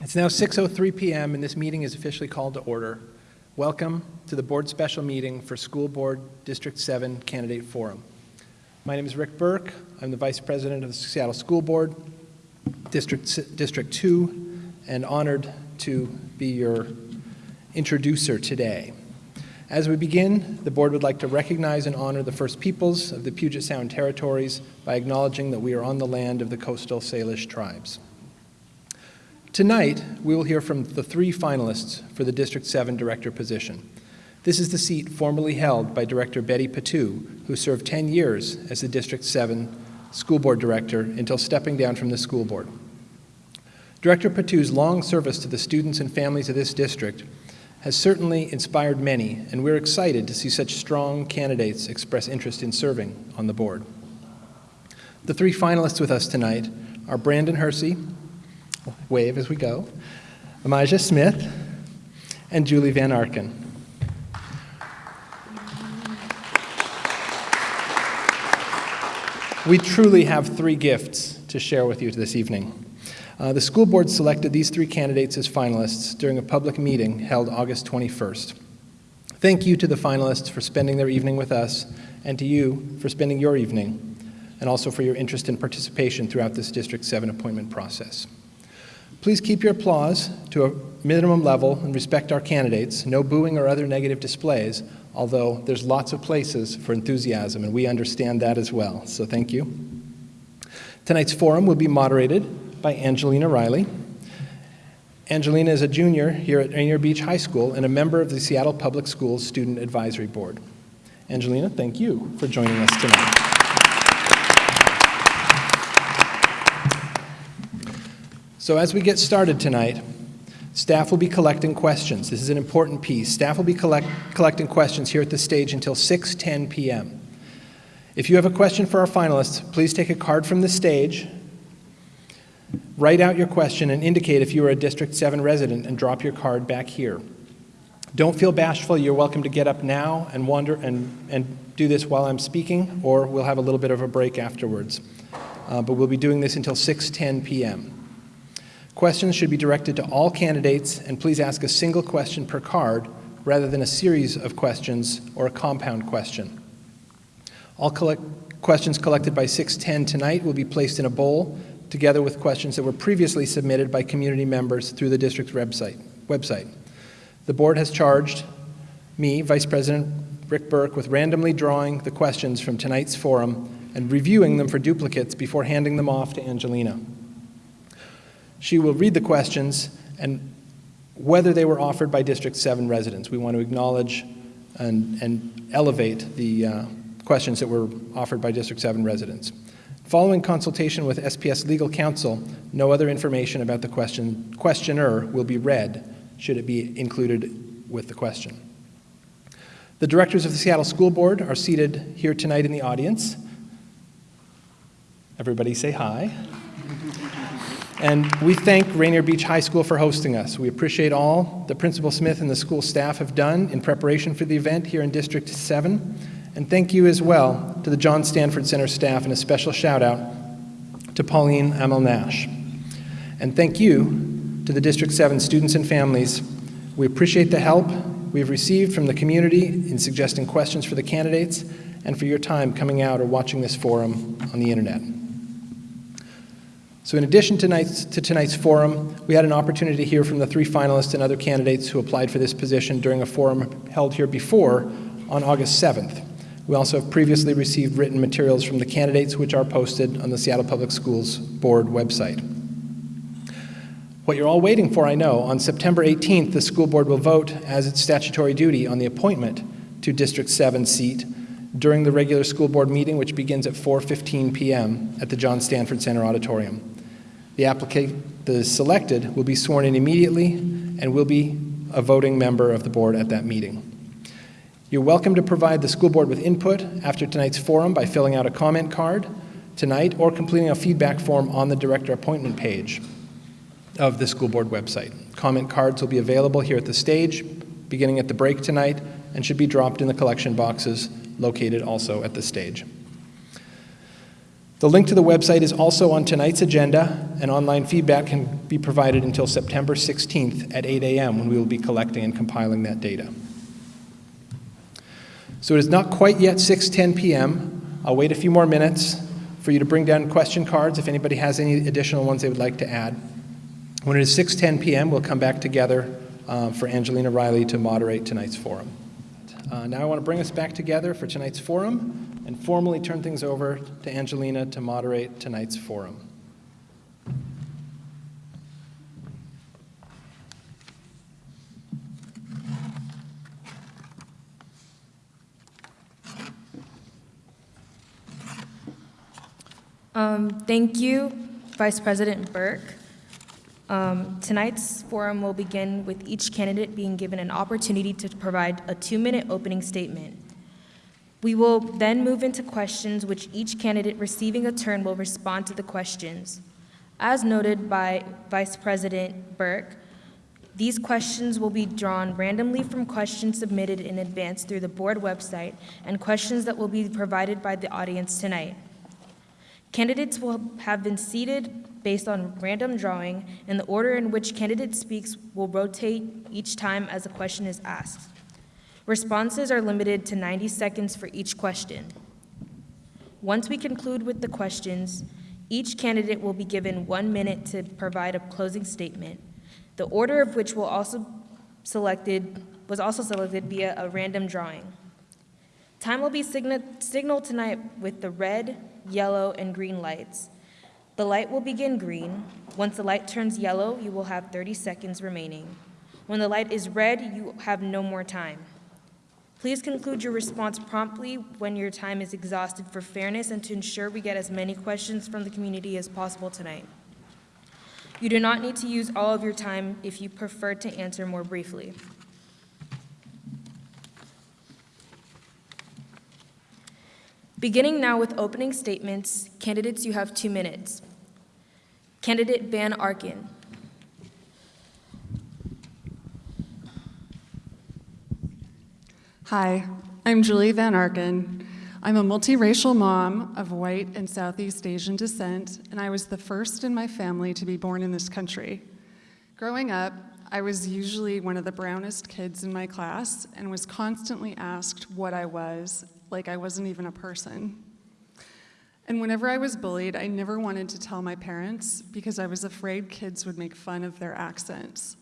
It's now 6:03 PM and this meeting is officially called to order. Welcome to the board special meeting for School Board District 7 Candidate Forum. My name is Rick Burke. I'm the Vice President of the Seattle School Board, District, District 2, and honored to be your introducer today. As we begin, the board would like to recognize and honor the First Peoples of the Puget Sound Territories by acknowledging that we are on the land of the coastal Salish tribes. Tonight, we will hear from the three finalists for the District 7 director position. This is the seat formerly held by Director Betty Patu, who served 10 years as the District 7 school board director until stepping down from the school board. Director Patu's long service to the students and families of this district has certainly inspired many, and we're excited to see such strong candidates express interest in serving on the board. The three finalists with us tonight are Brandon Hersey, wave as we go, Emijah Smith, and Julie Van Arkel. We truly have three gifts to share with you this evening. Uh, the school board selected these three candidates as finalists during a public meeting held August 21st. Thank you to the finalists for spending their evening with us, and to you for spending your evening, and also for your interest and participation throughout this District 7 appointment process. Please keep your applause to a minimum level and respect our candidates. No booing or other negative displays, although there's lots of places for enthusiasm, and we understand that as well, so thank you. Tonight's forum will be moderated by Angelina Riley. Angelina is a junior here at Rainier Beach High School and a member of the Seattle Public Schools Student Advisory Board. Angelina, thank you for joining us tonight. So as we get started tonight, staff will be collecting questions. This is an important piece. Staff will be collect collecting questions here at the stage until 6.10 p.m. If you have a question for our finalists, please take a card from the stage Write out your question and indicate if you are a District 7 resident and drop your card back here. Don't feel bashful. You're welcome to get up now and wander and, and do this while I'm speaking, or we'll have a little bit of a break afterwards. Uh, but we'll be doing this until 6.10 p.m. Questions should be directed to all candidates, and please ask a single question per card rather than a series of questions or a compound question. All collect questions collected by 6.10 tonight will be placed in a bowl together with questions that were previously submitted by community members through the district's website. website. The board has charged me, Vice President Rick Burke, with randomly drawing the questions from tonight's forum and reviewing them for duplicates before handing them off to Angelina. She will read the questions and whether they were offered by District 7 residents. We want to acknowledge and, and elevate the uh, questions that were offered by District 7 residents. Following consultation with SPS legal counsel, no other information about the question, questioner will be read should it be included with the question. The directors of the Seattle School Board are seated here tonight in the audience. Everybody say hi. And we thank Rainier Beach High School for hosting us. We appreciate all the Principal Smith and the school staff have done in preparation for the event here in District 7. And thank you as well to the John Stanford Center staff and a special shout out to Pauline Amel Nash. And thank you to the District 7 students and families. We appreciate the help we've received from the community in suggesting questions for the candidates and for your time coming out or watching this forum on the internet. So in addition to tonight's, to tonight's forum, we had an opportunity to hear from the three finalists and other candidates who applied for this position during a forum held here before on August 7th. We also have previously received written materials from the candidates which are posted on the Seattle Public Schools Board website. What you're all waiting for, I know, on September 18th, the school board will vote as its statutory duty on the appointment to District 7 seat during the regular school board meeting, which begins at 4.15 p.m. at the John Stanford Center Auditorium. The applicant selected will be sworn in immediately and will be a voting member of the board at that meeting. You're welcome to provide the school board with input after tonight's forum by filling out a comment card tonight or completing a feedback form on the director appointment page of the school board website. Comment cards will be available here at the stage beginning at the break tonight and should be dropped in the collection boxes located also at the stage. The link to the website is also on tonight's agenda, and online feedback can be provided until September 16th at 8 a.m. when we will be collecting and compiling that data. So it is not quite yet 6:10 p.m. I'll wait a few more minutes for you to bring down question cards if anybody has any additional ones they would like to add. When it is 6:10 p.m., we'll come back together uh, for Angelina Riley to moderate tonight's forum. Uh, now I want to bring us back together for tonight's forum and formally turn things over to Angelina to moderate tonight's forum. Um, Thank you, Vice President Burke. Um, Tonight's forum will begin with each candidate being given an opportunity to provide a two-minute opening statement. We will then move into questions which each candidate receiving a turn will respond to the questions. As noted by Vice President Burke, these questions will be drawn randomly from questions submitted in advance through the board website and questions that will be provided by the audience tonight. Candidates will have been seated based on random drawing, and the order in which candidate speaks will rotate each time as a question is asked. Responses are limited to 90 seconds for each question. Once we conclude with the questions, each candidate will be given one minute to provide a closing statement, the order of which will also selected, was also selected via a random drawing. Time will be signa- signaled tonight with the red, yellow, and green lights. The light will begin green. Once the light turns yellow, you will have 30 seconds remaining. When the light is red, you have no more time. Please conclude your response promptly when your time is exhausted for fairness and to ensure we get as many questions from the community as possible tonight. You do not need to use all of your time if you prefer to answer more briefly. Beginning now with opening statements, candidates, you have two minutes. Candidate Van Arkel. Hi, I'm Julie Van Arkel. I'm a multiracial mom of white and Southeast Asian descent, and I was the first in my family to be born in this country. Growing up, I was usually one of the brownest kids in my class and was constantly asked what I was, like I wasn't even a person. And whenever I was bullied, I never wanted to tell my parents because I was afraid kids would make fun of their accents.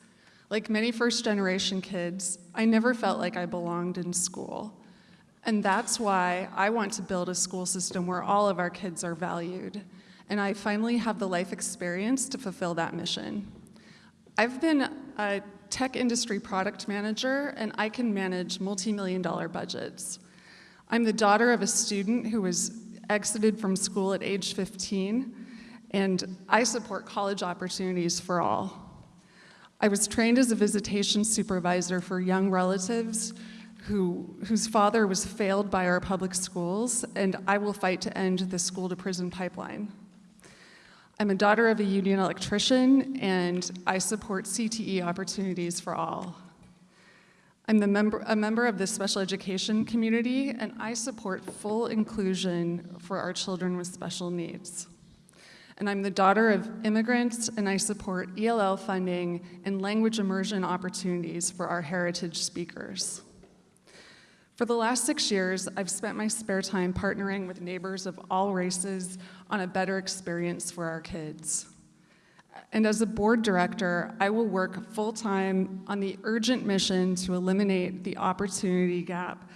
Like many first generation kids, I never felt like I belonged in school. And that's why I want to build a school system where all of our kids are valued. And I finally have the life experience to fulfill that mission. I've been a tech industry product manager, and I can manage multi million dollar budgets. I'm the daughter of a student who was exited from school at age 15, and I support college opportunities for all. I was trained as a visitation supervisor for young relatives who, whose father was failed by our public schools, and I will fight to end the school to prison pipeline. I'm a daughter of a union electrician, and I support CTE opportunities for all. I'm member, a member of the special education community, and I support full inclusion for our children with special needs and I'm the daughter of immigrants, and I support ELL funding and language immersion opportunities for our heritage speakers. For the last six years, I've spent my spare time partnering with neighbors of all races on a better experience for our kids. And as a board director, I will work full-time on the urgent mission to eliminate the opportunity gap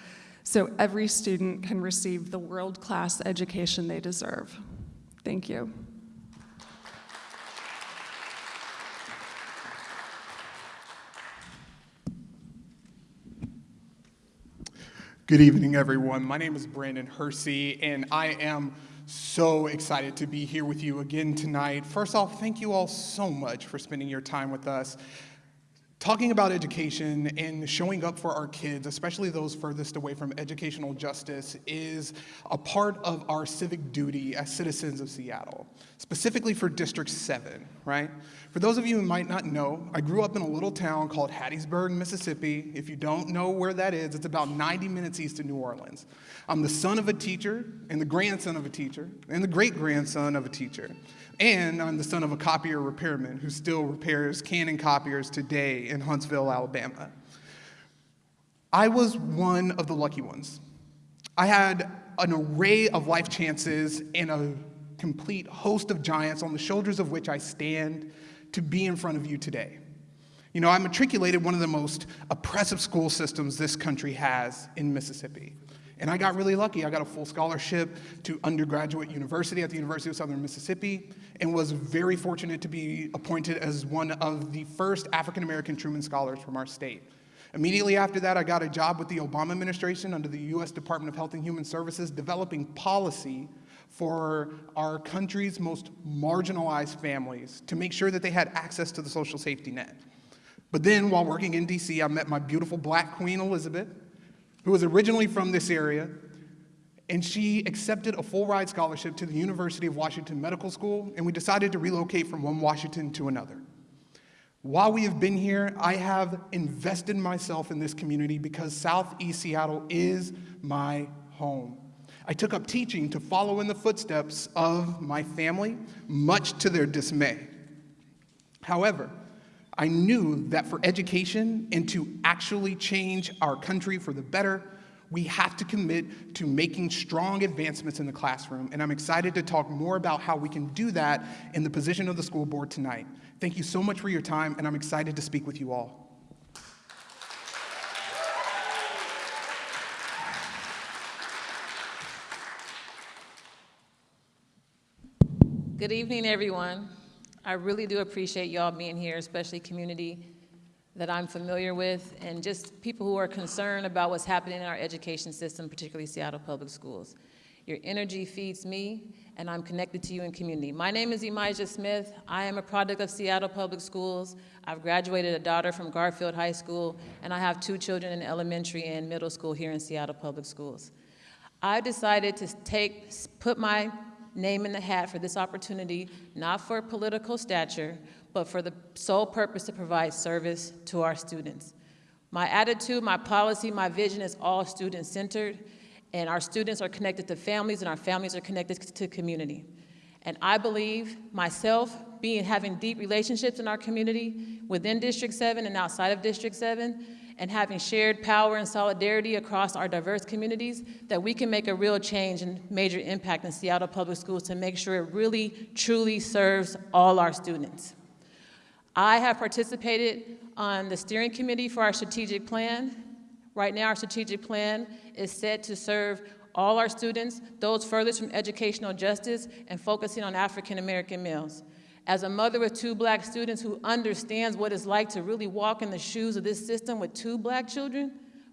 so every student can receive the world-class education they deserve. Thank you. Good evening, everyone. My name is Brandon Hersey, and I am so excited to be here with you again tonight. First off, thank you all so much for spending your time with us. talking about education and showing up for our kids, especially those furthest away from educational justice, is a part of our civic duty as citizens of Seattle, specifically for District 7, right? For those of you who might not know, I grew up in a little town called Hattiesburg, Mississippi. If you don't know where that is, it's about 90 minutes east of New Orleans. I'm the son of a teacher, and the grandson of a teacher, and the great grandson of a teacher. And I'm the son of a copier repairman who still repairs Canon copiers today in Huntsville, Alabama. I was one of the lucky ones. I had an array of life chances and a complete host of giants on the shoulders of which I stand to be in front of you today. You know, I matriculated one of the most oppressive school systems this country has in Mississippi. And I got really lucky. I got a full scholarship to undergraduate university at the University of Southern Mississippi and was very fortunate to be appointed as one of the first African American Truman Scholars from our state. Immediately after that, I got a job with the Obama administration under the US Department of Health and Human Services developing policy for our country's most marginalized families to make sure that they had access to the social safety net. But then, while working in DC, I met my beautiful black queen, Elizabeth, who was originally from this area, and she accepted a full ride scholarship to the University of Washington Medical School, and we decided to relocate from one Washington to another. While we have been here, I have invested myself in this community because Southeast Seattle is my home. I took up teaching to follow in the footsteps of my family, much to their dismay. However, I knew that for education and to actually change our country for the better, we have to commit to making strong advancements in the classroom. And I'm excited to talk more about how we can do that in the position of the school board tonight. Thank you so much for your time, and I'm excited to speak with you all. Good evening, everyone. I really do appreciate y'all being here, especially community that I'm familiar with, and just people who are concerned about what's happening in our education system, particularly Seattle Public Schools. Your energy feeds me, and I'm connected to you in community. My name is Emijah Smith. I am a product of Seattle Public Schools. I've graduated a daughter from Garfield High School, and I have two children in elementary and middle school here in Seattle Public Schools. I decided to take, put my name in the hat for this opportunity, not for political stature, but for the sole purpose to provide service to our students. My attitude, my policy, my vision is all student-centered, and our students are connected to families, and our families are connected to community. And I believe myself, being having deep relationships in our community within District 7 and outside of District 7, and having shared power and solidarity across our diverse communities, that we can make a real change and major impact in Seattle Public Schools to make sure it really, truly serves all our students. I have participated on the steering committee for our strategic plan. Right now, our strategic plan is set to serve all our students, those furthest from educational justice, and focusing on African American males. As a mother with two black students who understands what it's like to really walk in the shoes of this system with two black children,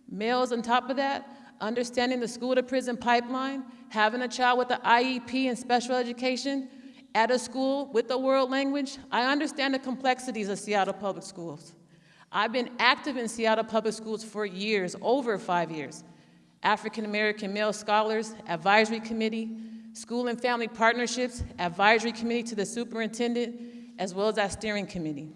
males on top of that, understanding the school to prison pipeline, having a child with an IEP and special education, at a school with the world language, I understand the complexities of Seattle Public Schools. I've been active in Seattle Public Schools for years, over five years. African American Male Scholars Advisory Committee, School and Family Partnerships Advisory Committee to the Superintendent, as well as our steering committee.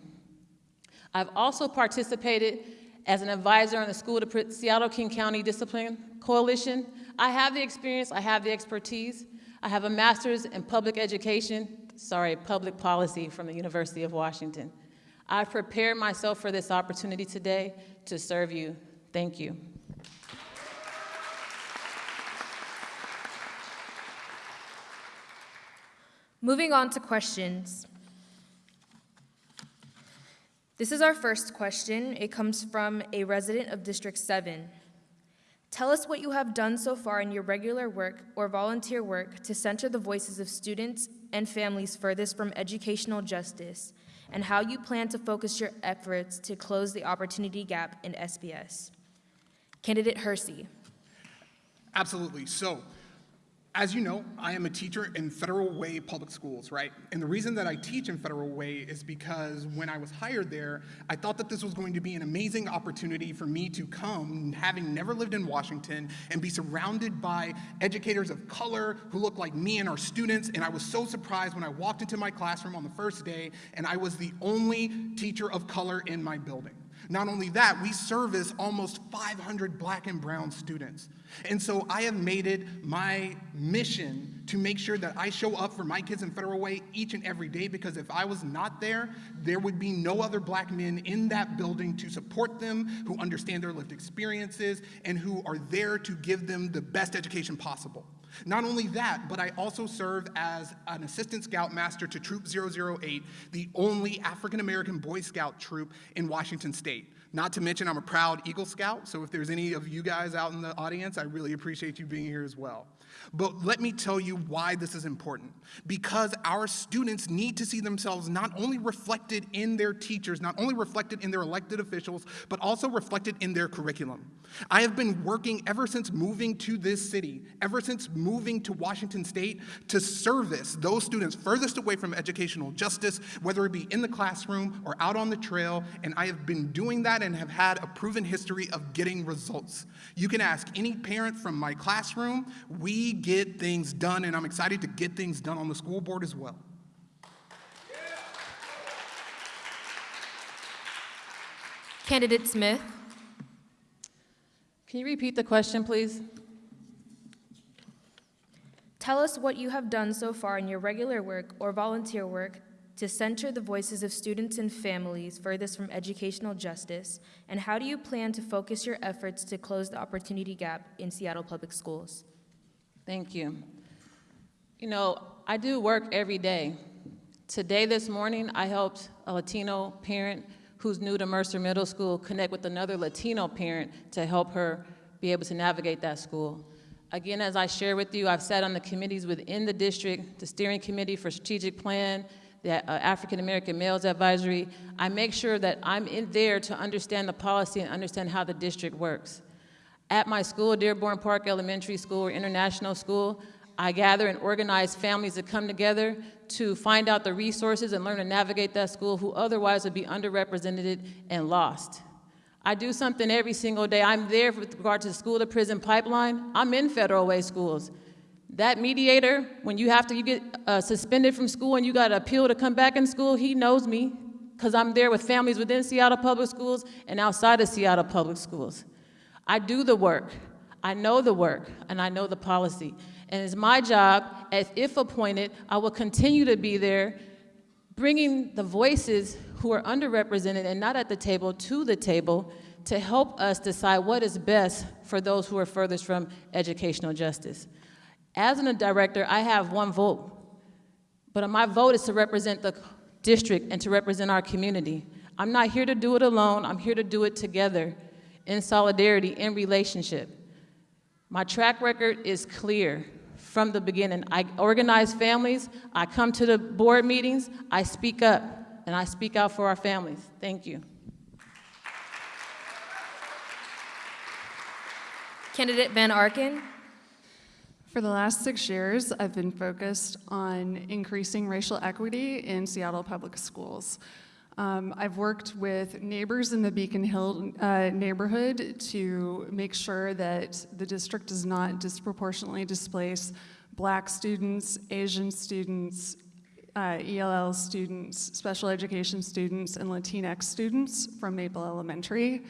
I've also participated as an advisor on the School to Seattle King County Discipline Coalition. I have the experience, I have the expertise, I have a master's in public education, sorry, public policy from the University of Washington. I've prepared myself for this opportunity today to serve you. Thank you. Moving on to questions. This is our first question. It comes from a resident of District 7. Tell us what you have done so far in your regular work or volunteer work to center the voices of students and families furthest from educational justice, and how you plan to focus your efforts to close the opportunity gap in SPS. Candidate Hersey. Absolutely. So, As you know, I am a teacher in Federal Way Public Schools, right? And the reason that I teach in Federal Way is because when I was hired there, I thought that this was going to be an amazing opportunity for me to come, having never lived in Washington, and be surrounded by educators of color who look like me and our students. And I was so surprised when I walked into my classroom on the first day and I was the only teacher of color in my building. Not only that, we service almost 500 black and brown students. And so I have made it my mission to make sure that I show up for my kids in Federal Way each and every day because if I was not there, there would be no other black men in that building to support them, who understand their lived experiences, and who are there to give them the best education possible. Not only that, but I also serve as an assistant scout master to Troop 008, the only African American Boy Scout troop in Washington State. Not to mention, I'm a proud Eagle Scout, so if there's any of you guys out in the audience, I really appreciate you being here as well. But let me tell you why this is important. Because our students need to see themselves not only reflected in their teachers, not only reflected in their elected officials, but also reflected in their curriculum. I have been working ever since moving to this city, ever since moving to Washington State, to service those students furthest away from educational justice, whether it be in the classroom or out on the trail, and I have been doing that and have had a proven history of getting results. You can ask any parent from my classroom, we get things done, and I'm excited to get things done on the school board as well. Candidate Smith. Can you repeat the question, please? Tell us what you have done so far in your regular work or volunteer work to center the voices of students and families furthest from educational justice, and how do you plan to focus your efforts to close the opportunity gap in Seattle Public Schools? Thank you. You know, I do work every day. Today, this morning, I helped a Latino parent who's new to Mercer Middle School connect with another Latino parent to help her be able to navigate that school. Again, as I share with you, I've sat on the committees within the district, the steering committee for strategic plan, the uh, African American Males Advisory. I make sure that I'm in there to understand the policy and understand how the district works. At my school, Dearborn Park Elementary School or International School, I gather and organize families that come together to find out the resources and learn to navigate that school who otherwise would be underrepresented and lost. I do something every single day. I'm there with regard to the school to prison pipeline. I'm in federal way schools. That mediator, when you have to, you get uh, suspended from school and you got to appeal to come back in school, he knows me because I'm there with families within Seattle Public Schools and outside of Seattle Public Schools. I do the work. I know the work and I know the policy. And it's my job, as if appointed, I will continue to be there, bringing the voices who are underrepresented and not at the table to the table to help us decide what is best for those who are furthest from educational justice. As a director, I have one vote, but my vote is to represent the district and to represent our community. I'm not here to do it alone, I'm here to do it together, in solidarity, in relationship. My track record is clear from the beginning. I organize families, I come to the board meetings, I speak up, and I speak out for our families. Thank you. Candidate Van Arkel. For the last six years, I've been focused on increasing racial equity in Seattle public schools. Um, I've worked with neighbors in the Beacon Hill uh, neighborhood to make sure that the district does not disproportionately displace black students, Asian students, uh, ELL students, special education students, and Latinx students from Maple Elementary.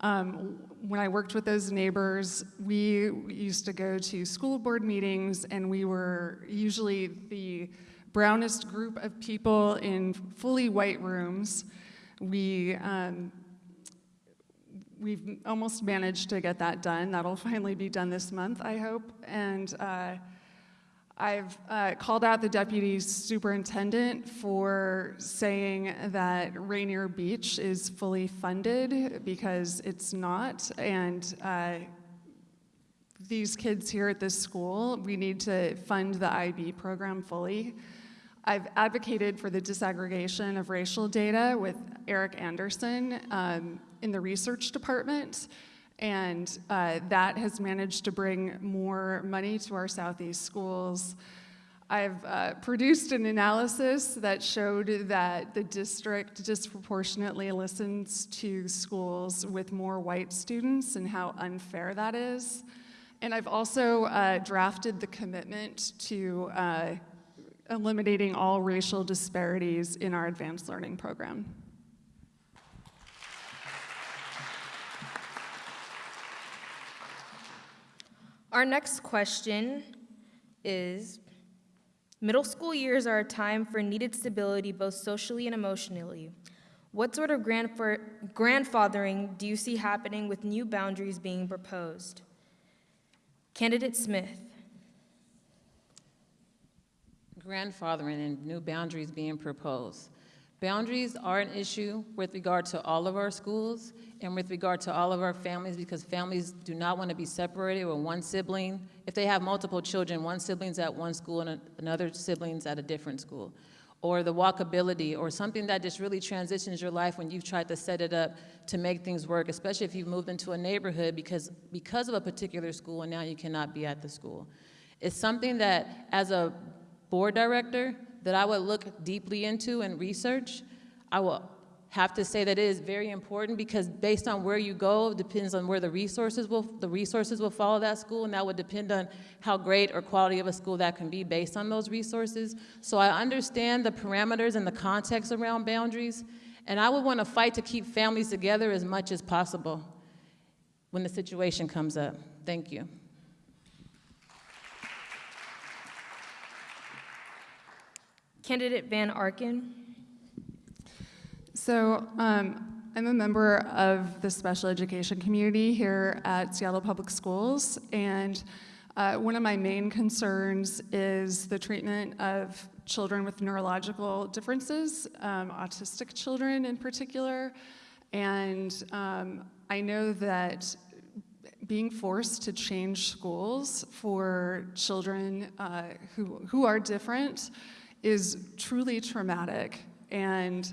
Um, when I worked with those neighbors, we used to go to school board meetings, and we were usually the brownest group of people in fully white rooms. We um, we've almost managed to get that done. That'll finally be done this month, I hope. And uh, I've uh, called out the deputy superintendent for saying that Rainier Beach is fully funded because it's not. And uh, these kids here at this school, we need to fund the IB program fully. I've advocated for the disaggregation of racial data with Eric Anderson um, in the research department. And uh, that has managed to bring more money to our Southeast schools. I've uh, produced an analysis that showed that the district disproportionately listens to schools with more white students and how unfair that is. And I've also uh, drafted the commitment to uh, eliminating all racial disparities in our advanced learning program. Our next question is Middle school years are a time for needed stability both socially and emotionally. What sort of grandfathering do you see happening with new boundaries being proposed? Candidate Smith. Grandfathering and new boundaries being proposed. Boundaries are an issue with regard to all of our schools and with regard to all of our families because families do not want to be separated with one sibling. If they have multiple children, one sibling's at one school and another sibling's at a different school. Or the walkability, or something that just really transitions your life when you've tried to set it up to make things work, especially if you've moved into a neighborhood because, because of a particular school and now you cannot be at the school. It's something that, as a board director, that I would look deeply into and research. I will have to say that it is very important because based on where you go depends on where the resources will the resources will follow that school and that would depend on how great or quality of a school that can be based on those resources so i understand the parameters and the context around boundaries and i would want to fight to keep families together as much as possible when the situation comes up thank you Candidate Van Arkel. So um, I'm a member of the special education community here at Seattle Public Schools, and uh, one of my main concerns is the treatment of children with neurological differences, um, autistic children in particular. And um, I know that being forced to change schools for children uh, who, who are different is truly traumatic. And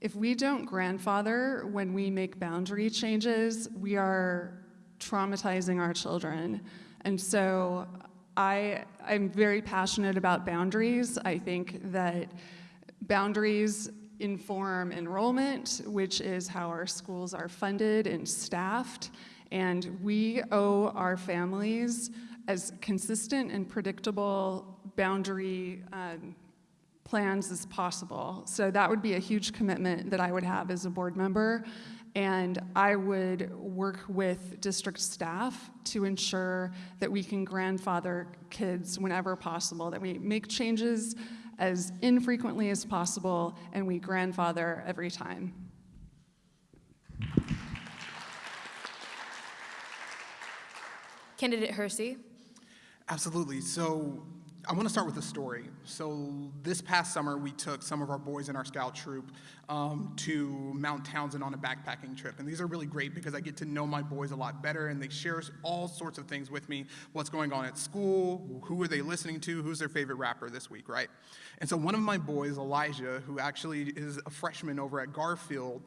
if we don't grandfather when we make boundary changes, we are traumatizing our children. And so I, I'm very passionate about boundaries. I think that boundaries inform enrollment, which is how our schools are funded and staffed. And we owe our families as consistent and predictable boundary um, plans as possible. So that would be a huge commitment that I would have as a board member. And I would work with district staff to ensure that we can grandfather kids whenever possible, that we make changes as infrequently as possible, and we grandfather every time. Candidate Hersey. Absolutely. So I want to start with a story. So this past summer, we took some of our boys in our scout troop um, to Mount Townsend on a backpacking trip. And these are really great because I get to know my boys a lot better and they share all sorts of things with me. What's going on at school, who are they listening to, who's their favorite rapper this week, right? And so one of my boys, Elijah, who actually is a freshman over at Garfield,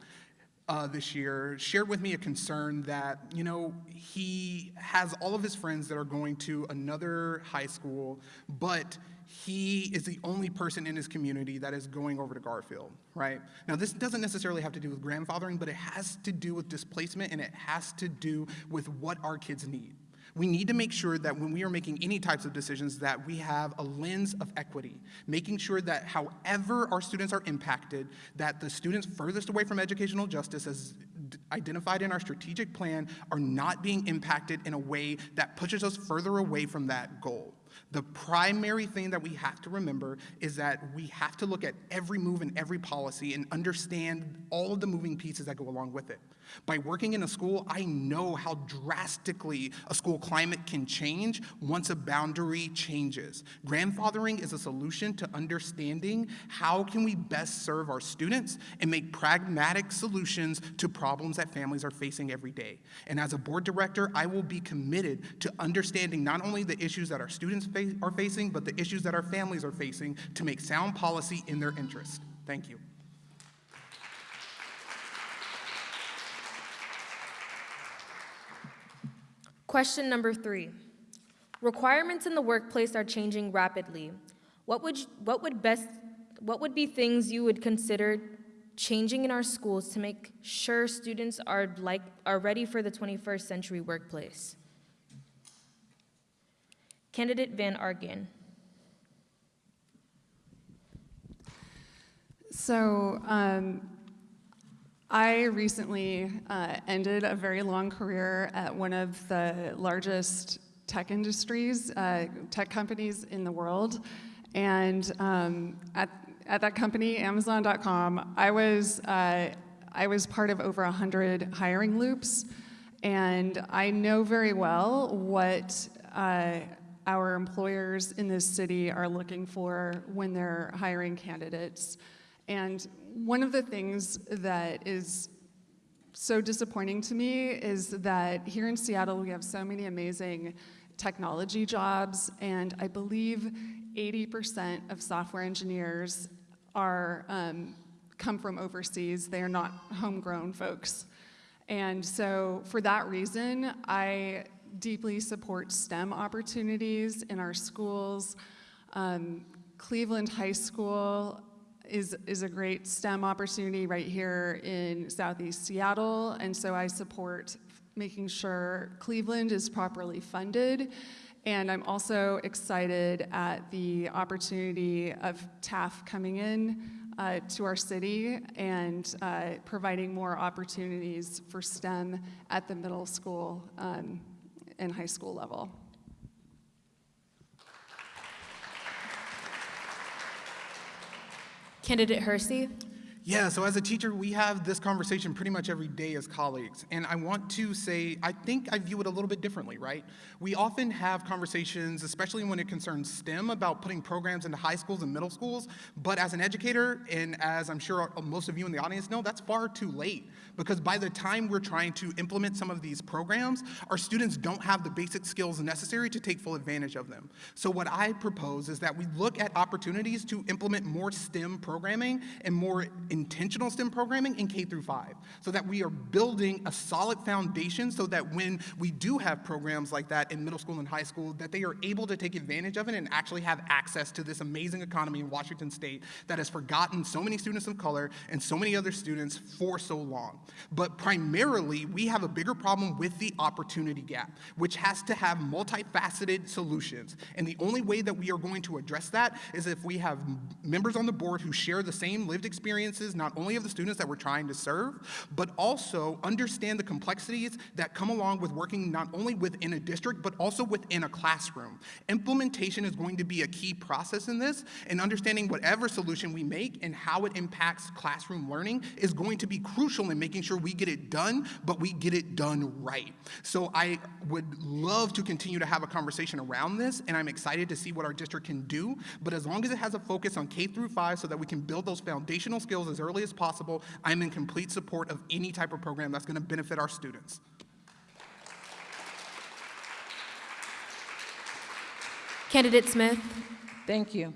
uh, this year shared with me a concern that, you know, he has all of his friends that are going to another high school, but he is the only person in his community that is going over to Garfield, right? Now, this doesn't necessarily have to do with grandfathering, but it has to do with displacement and it has to do with what our kids need. We need to make sure that when we are making any types of decisions that we have a lens of equity, making sure that however our students are impacted, that the students furthest away from educational justice as identified in our strategic plan are not being impacted in a way that pushes us further away from that goal. The primary thing that we have to remember is that we have to look at every move and every policy and understand all of the moving pieces that go along with it. By working in a school, I know how drastically a school climate can change once a boundary changes. Grandfathering is a solution to understanding how can we best serve our students and make pragmatic solutions to problems that families are facing every day. And as a board director, I will be committed to understanding not only the issues that our students are facing, but the issues that our families are facing to make sound policy in their interest. Thank you. Question number three. Requirements in the workplace are changing rapidly. What would, you- what would best, what would be things you would consider changing in our schools to make sure students are like, are ready for the 21st century workplace? Candidate Van Arkel. So, um, I recently uh, ended a very long career at one of the largest tech industries, uh, tech companies in the world. And um, at, at that company, Amazon.com, I was, uh, I was part of over 100 hiring loops. And I know very well what uh, our employers in this city are looking for when they're hiring candidates. And one of the things that is so disappointing to me is that here in Seattle we have so many amazing technology jobs, and I believe 80% of software engineers are um, come from overseas. They are not homegrown folks. And so, for that reason, I deeply support STEM opportunities in our schools. Um, Cleveland High School is, is a great STEM opportunity right here in Southeast Seattle, and so I support making sure Cleveland is properly funded. And I'm also excited at the opportunity of TAF coming in uh, to our city and uh, providing more opportunities for STEM at the middle school um, and high school level. Candidate Hersey. Yeah, so as a teacher, we have this conversation pretty much every day as colleagues. And I want to say, I think I view it a little bit differently, right? We often have conversations, especially when it concerns STEM, about putting programs into high schools and middle schools. But as an educator, and as I'm sure most of you in the audience know, that's far too late. Because by the time we're trying to implement some of these programs, our students don't have the basic skills necessary to take full advantage of them. So what I propose is that we look at opportunities to implement more STEM programming and more intentional STEM programming in K through 5 so that we are building a solid foundation so that when we do have programs like that in middle school and high school that they are able to take advantage of it and actually have access to this amazing economy in Washington state that has forgotten so many students of color and so many other students for so long. But primarily we have a bigger problem with the opportunity gap which has to have multifaceted solutions and the only way that we are going to address that is if we have members on the board who share the same lived experiences not only of the students that we're trying to serve, but also understand the complexities that come along with working not only within a district, but also within a classroom. Implementation is going to be a key process in this, and understanding whatever solution we make and how it impacts classroom learning is going to be crucial in making sure we get it done, but we get it done right. So I would love to continue to have a conversation around this, and I'm excited to see what our district can do, but as long as it has a focus on K through 5 so that we can build those foundational skills as early as possible, I'm in complete support of any type of program that's going to benefit our students. Candidate Smith. Thank you.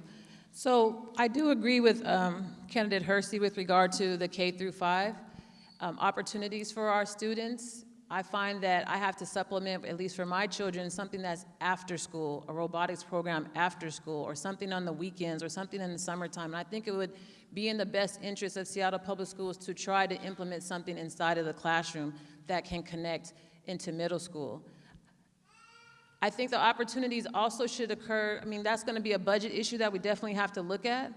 So I do agree with um, candidate Hersey with regard to the K through 5 um, opportunities for our students. I find that I have to supplement, at least for my children, something that's after school, a robotics program after school, or something on the weekends, or something in the summertime. And I think it would be in the best interest of Seattle Public Schools to try to implement something inside of the classroom that can connect into middle school. I think the opportunities also should occur, I mean, that's going to be a budget issue that we definitely have to look at.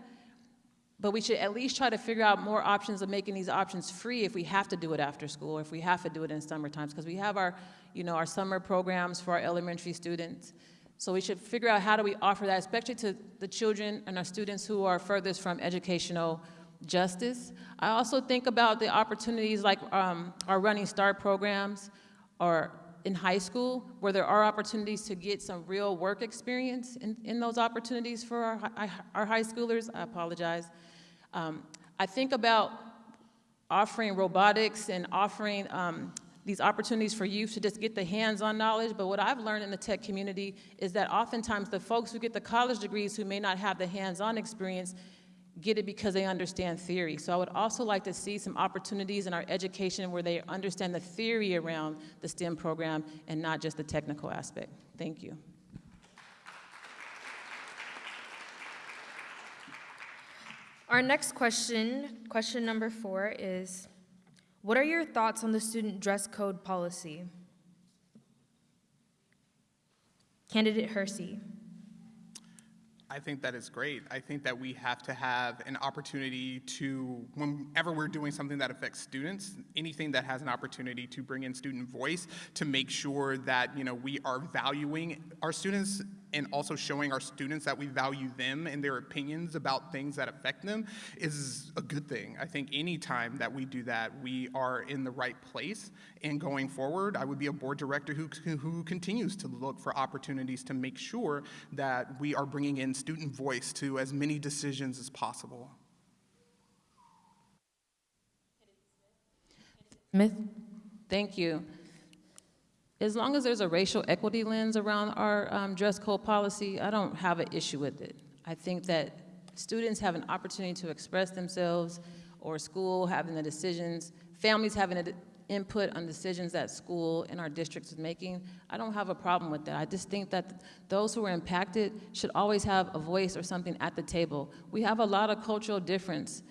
But we should at least try to figure out more options of making these options free if we have to do it after school or if we have to do it in summer times because we have our, you know, our summer programs for our elementary students. So we should figure out how do we offer that, especially to the children and our students who are furthest from educational justice. I also think about the opportunities like um, our Running Start programs or in high school where there are opportunities to get some real work experience in, in those opportunities for our, our high schoolers. I apologize. Um, I think about offering robotics and offering um, these opportunities for youth to just get the hands-on knowledge. But what I've learned in the tech community is that oftentimes the folks who get the college degrees who may not have the hands-on experience get it because they understand theory. So I would also like to see some opportunities in our education where they understand the theory around the STEM program and not just the technical aspect. Thank you. Our next question, question number four, is What are your thoughts on the student dress code policy? Candidate Hersey. I think that is great. I think that we have to have an opportunity to, whenever we're doing something that affects students, anything that has an opportunity to bring in student voice, to make sure that you know we are valuing our students and also showing our students that we value them and their opinions about things that affect them is a good thing. I think any time that we do that, we are in the right place. And going forward, I would be a board director who, who continues to look for opportunities to make sure that we are bringing in student voice to as many decisions as possible. Smith. Thank you. As long as there's a racial equity lens around our um, dress code policy, I don't have an issue with it. I think that students have an opportunity to express themselves, or school having the decisions, families having an input on decisions that school and our districts is making. I don't have a problem with that. I just think that those who are impacted should always have a voice or something at the table. We have a lot of cultural difference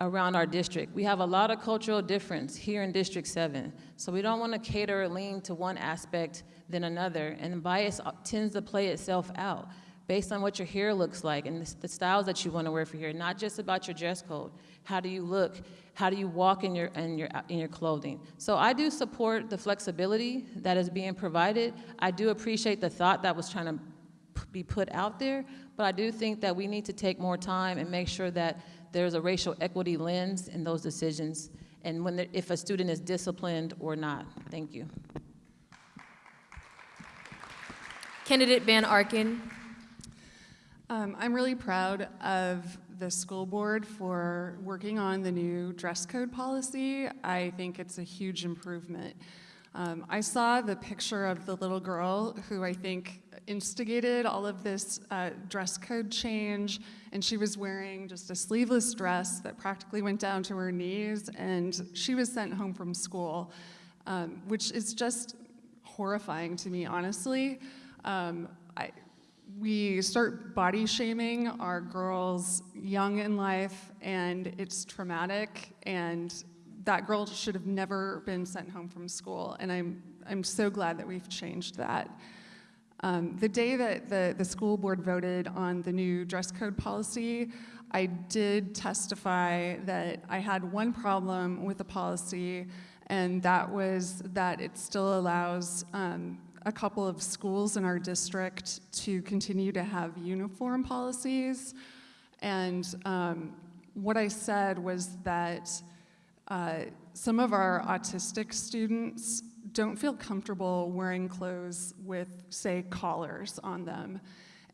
around our district. We have a lot of cultural difference here in District 7. So we don't want to cater or lean to one aspect than another. And bias tends to play itself out based on what your hair looks like and the styles that you want to wear for hair, not just about your dress code. How do you look? How do you walk in your, in your, in your clothing? So I do support the flexibility that is being provided. I do appreciate the thought that was trying to be put out there, but I do think that we need to take more time and make sure that there's a racial equity lens in those decisions and when there, if a student is disciplined or not. Thank you. Candidate Van Arkel. Um, I'm really proud of the school board for working on the new dress code policy. I think it's a huge improvement. Um, I saw the picture of the little girl who I think instigated all of this uh, dress code change, and she was wearing just a sleeveless dress that practically went down to her knees, and she was sent home from school, um, which is just horrifying to me, honestly. Um, I, we start body shaming our girls young in life, and it's traumatic, and that girl should have never been sent home from school, and I'm, I'm so glad that we've changed that. Um, the day that the, the school board voted on the new dress code policy, I did testify that I had one problem with the policy, and that was that it still allows um, a couple of schools in our district to continue to have uniform policies. And um, what I said was that uh, some of our autistic students don't feel comfortable wearing clothes with, say, collars on them.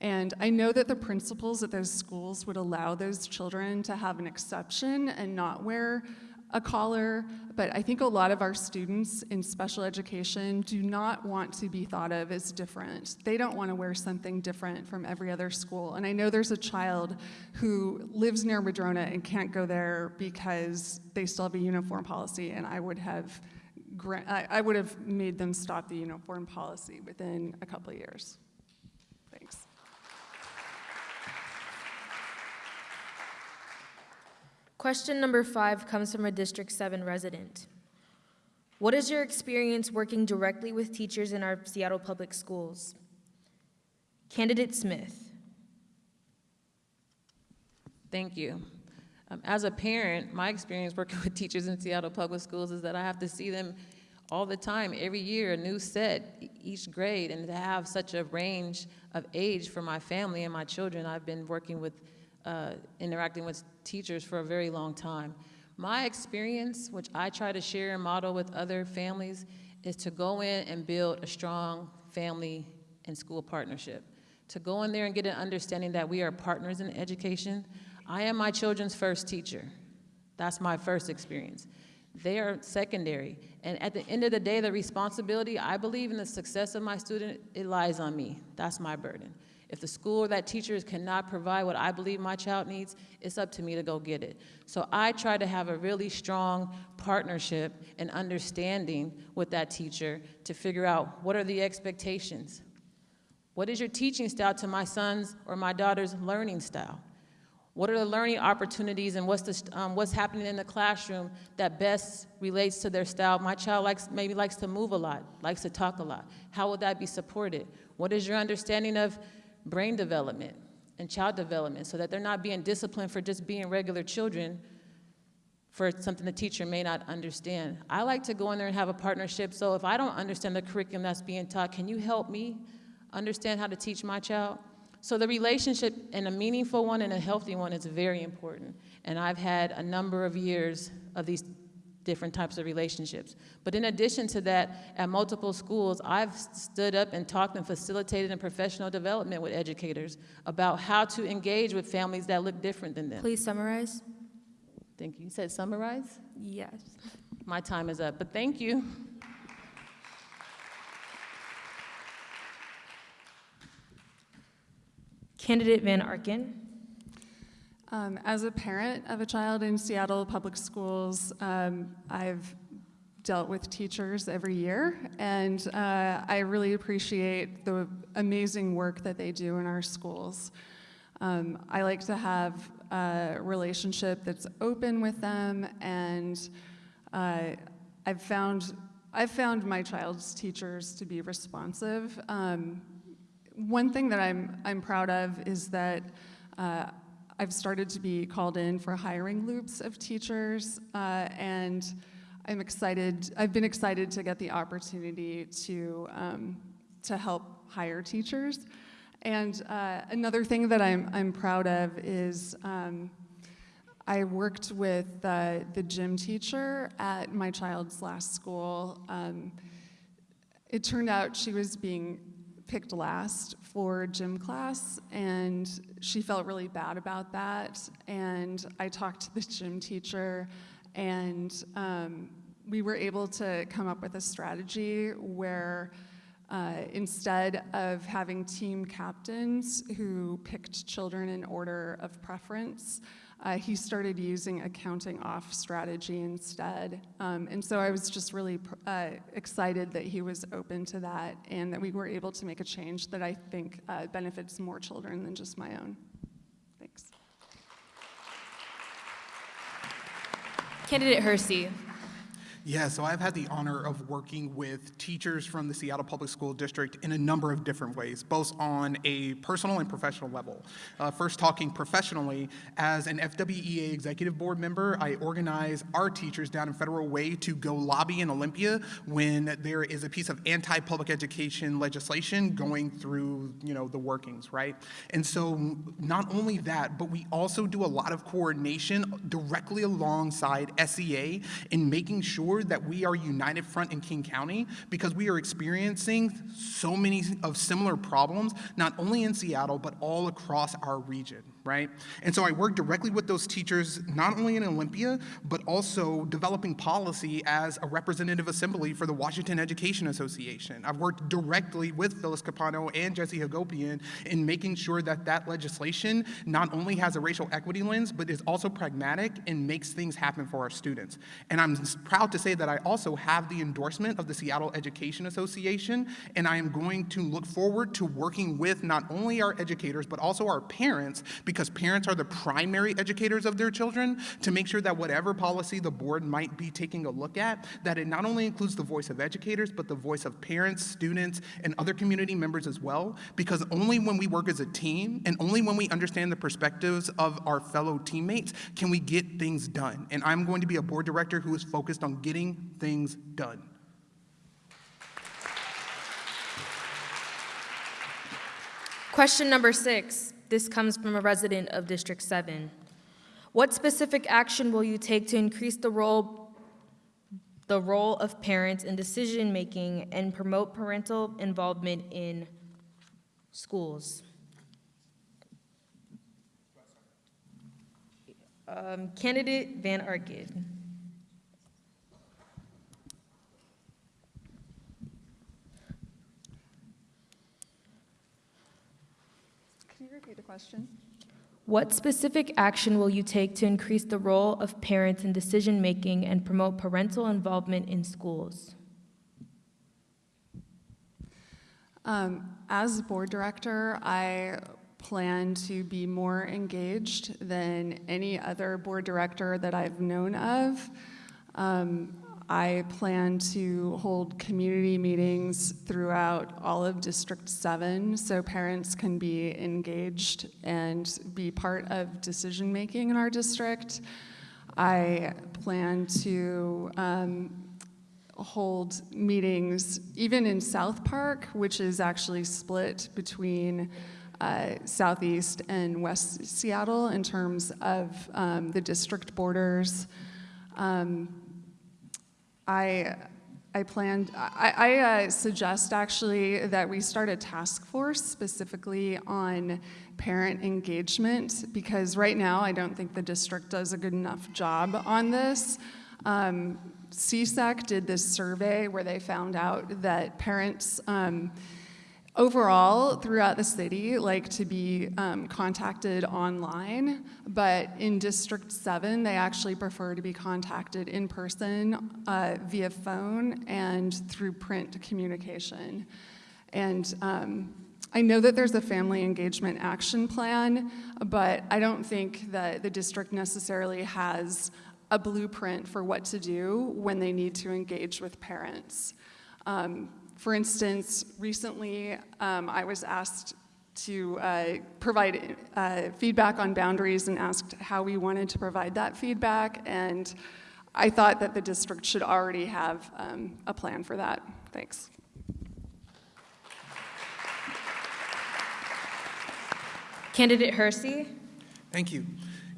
And I know that the principals at those schools would allow those children to have an exception and not wear a collar, but I think a lot of our students in special education do not want to be thought of as different. They don't want to wear something different from every other school. And I know there's a child who lives near Madrona and can't go there because they still have a uniform policy, and I would have I, I would have made them stop the uniform policy within a couple of years. Thanks. Question number five comes from a District 7 resident. What is your experience working directly with teachers in our Seattle Public Schools? Candidate Smith. Thank you. Um, as a parent, my experience working with teachers in Seattle Public Schools is that I have to see them all the time, every year, a new set, each grade, and to have such a range of age for my family and my children. I've been working with, uh, interacting with teachers for a very long time. My experience, which I try to share and model with other families, is to go in and build a strong family and school partnership. To go in there and get an understanding that we are partners in education. I am my children's first teacher. That's my first experience. They are secondary. And at the end of the day, the responsibility, I believe in the success of my student, it lies on me. That's my burden. If the school or that teacher cannot provide what I believe my child needs, it's up to me to go get it. So I try to have a really strong partnership and understanding with that teacher to figure out what are the expectations. What is your teaching style to my son's or my daughter's learning style? What are the learning opportunities and what's, the, um, what's happening in the classroom that best relates to their style? My child likes, maybe likes to move a lot, likes to talk a lot. How will that be supported? What is your understanding of brain development and child development so that they're not being disciplined for just being regular children for something the teacher may not understand? I like to go in there and have a partnership, so if I don't understand the curriculum that's being taught, can you help me understand how to teach my child? So the relationship and a meaningful one and a healthy one is very important. And I've had a number of years of these different types of relationships. But in addition to that, at multiple schools, I've stood up and talked and facilitated in professional development with educators about how to engage with families that look different than them. Please summarize. Thank you. You said summarize? Yes. My time is up, but thank you. Candidate Van Arkel. Um, as a parent of a child in Seattle Public Schools, um, I've dealt with teachers every year, and uh, I really appreciate the amazing work that they do in our schools. Um, I like to have a relationship that's open with them, and uh, I've found I've found my child's teachers to be responsive. Um, one thing that I'm I'm proud of is that. Uh, I've started to be called in for hiring loops of teachers, uh, and I'm excited. I've been excited to get the opportunity to um, to help hire teachers. And uh, another thing that I'm I'm proud of is. Um, I worked with uh, the gym teacher at my child's last school. Um, it turned out she was being picked last for gym class, and she felt really bad about that. And I talked to the gym teacher, and um, we were able to come up with a strategy where uh, instead of having team captains who picked children in order of preference, uh, he started using a counting off strategy instead. Um, and so I was just really uh, excited that he was open to that and that we were able to make a change that I think uh, benefits more children than just my own. Thanks. Candidate Hersey. Yeah, so I've had the honor of working with teachers from the Seattle Public School District in a number of different ways, both on a personal and professional level. Uh, first, talking professionally, as an FWEA executive board member, I organize our teachers down in Federal Way to go lobby in Olympia when there is a piece of anti-public education legislation going through, you know, the workings, right? And so not only that, but we also do a lot of coordination directly alongside SEA in making sure that we are united front in King County because we are experiencing so many of similar problems, not only in Seattle, but all across our region right? And so I work directly with those teachers, not only in Olympia, but also developing policy as a representative assembly for the Washington Education Association. I've worked directly with Phyllis Campano and Jesse Hagopian in making sure that that legislation not only has a racial equity lens, but is also pragmatic and makes things happen for our students. And I'm proud to say that I also have the endorsement of the Seattle Education Association, and I am going to look forward to working with not only our educators, but also our parents, because parents are the primary educators of their children, to make sure that whatever policy the board might be taking a look at, that it not only includes the voice of educators, but the voice of parents, students, and other community members as well, because only when we work as a team and only when we understand the perspectives of our fellow teammates can we get things done. And I'm going to be a board director who is focused on getting things done. Question number six. This comes from a resident of District 7. What specific action will you take to increase the role, the role of parents in decision-making and promote parental involvement in schools? Um, Candidate Van Arkel. Repeat the question. What specific action will you take to increase the role of parents in decision-making and promote parental involvement in schools? Um, as board director, I plan to be more engaged than any other board director that I've known of. Um, I plan to hold community meetings throughout all of District 7 so parents can be engaged and be part of decision making in our district. I plan to um, hold meetings even in South Park, which is actually split between uh, Southeast and West Seattle in terms of um, the district borders. Um, I, I planned, I, I uh, suggest actually that we start a task force specifically on parent engagement because right now I don't think the district does a good enough job on this. Um, CSEC did this survey where they found out that parents um, overall throughout the city like to be um, contacted online, but in District 7, they actually prefer to be contacted in person uh, via phone and through print communication. And um, I know that there's a family engagement action plan, but I don't think that the district necessarily has a blueprint for what to do when they need to engage with parents. Um, for instance, recently um, I was asked to uh, provide uh, feedback on boundaries and asked how we wanted to provide that feedback, and I thought that the district should already have um, a plan for that. Thanks. Candidate Hersey? Thank you.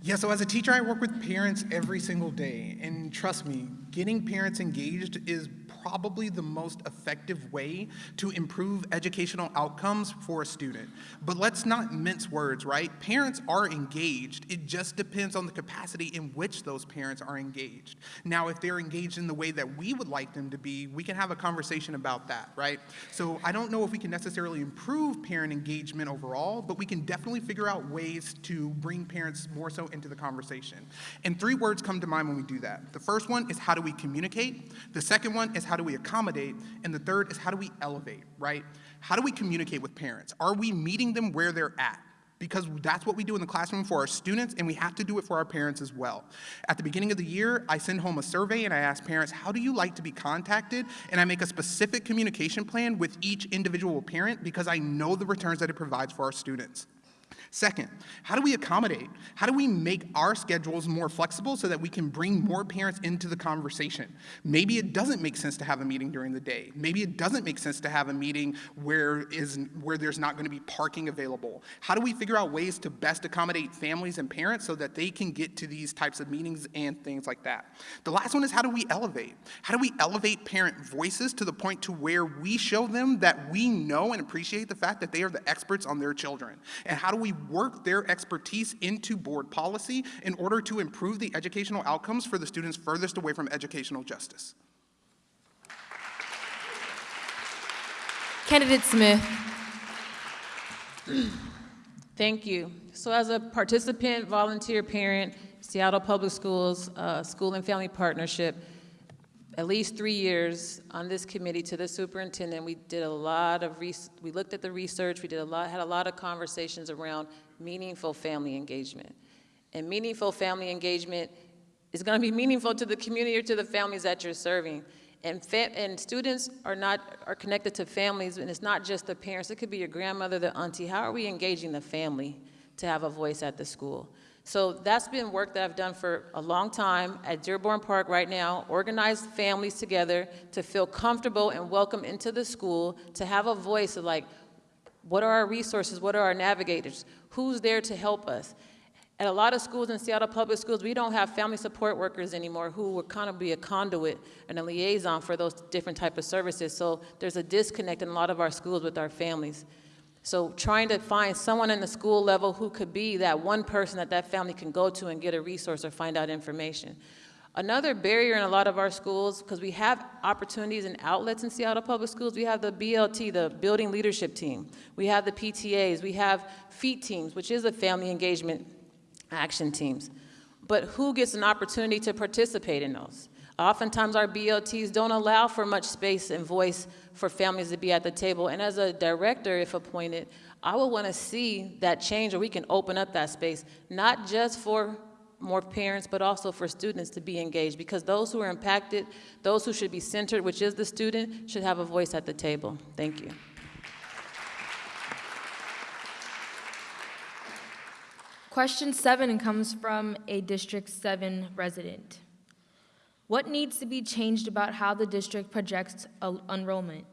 Yeah, so as a teacher, I work with parents every single day. And trust me, getting parents engaged is probably the most effective way to improve educational outcomes for a student. But let's not mince words, right? Parents are engaged. It just depends on the capacity in which those parents are engaged. Now, if they're engaged in the way that we would like them to be, we can have a conversation about that, right? So I don't know if we can necessarily improve parent engagement overall, but we can definitely figure out ways to bring parents more so into the conversation. And three words come to mind when we do that. The first one is how do we communicate? The second one is how do we accommodate? And the third is how do we elevate, right? How do we communicate with parents? Are we meeting them where they're at? Because that's what we do in the classroom for our students, and we have to do it for our parents as well. At the beginning of the year, I send home a survey and I ask parents, how do you like to be contacted? And I make a specific communication plan with each individual parent because I know the returns that it provides for our students. Second, how do we accommodate? How do we make our schedules more flexible so that we can bring more parents into the conversation? Maybe it doesn't make sense to have a meeting during the day. Maybe it doesn't make sense to have a meeting where, is, where there's not going to be parking available. How do we figure out ways to best accommodate families and parents so that they can get to these types of meetings and things like that? The last one is how do we elevate? How do we elevate parent voices to the point to where we show them that we know and appreciate the fact that they are the experts on their children? And how do we work their expertise into board policy in order to improve the educational outcomes for the students furthest away from educational justice. Candidate Smith? Thank you. So as a participant, volunteer parent, Seattle Public Schools uh, School and Family Partnership, at least three years on this committee to the superintendent. We did a lot of, we looked at the research, we did a lot, had a lot of conversations around meaningful family engagement. And meaningful family engagement is gonna be meaningful to the community or to the families that you're serving. And, and students are not, are connected to families, and it's not just the parents, it could be your grandmother, the auntie. How are we engaging the family to have a voice at the school? So that's been work that I've done for a long time at Dearborn Park right now, organize families together to feel comfortable and welcome into the school, to have a voice of like, what are our resources? What are our navigators? Who's there to help us? At a lot of schools in Seattle Public Schools, we don't have family support workers anymore who would kind of be a conduit and a liaison for those different type of services. So there's a disconnect in a lot of our schools with our families. So trying to find someone in the school level who could be that one person that that family can go to and get a resource or find out information. Another barrier in a lot of our schools, because we have opportunities and outlets in Seattle Public Schools, we have the BLT, the Building Leadership Team. We have the PTAs. We have FEAT teams, which is the Family Engagement Action Teams. But who gets an opportunity to participate in those? Oftentimes, our BLTs don't allow for much space and voice for families to be at the table. And as a director, if appointed, I would want to see that change or we can open up that space, not just for more parents, but also for students to be engaged because those who are impacted, those who should be centered, which is the student, should have a voice at the table. Thank you. Question seven comes from a District 7 resident. What needs to be changed about how the district projects enrollment?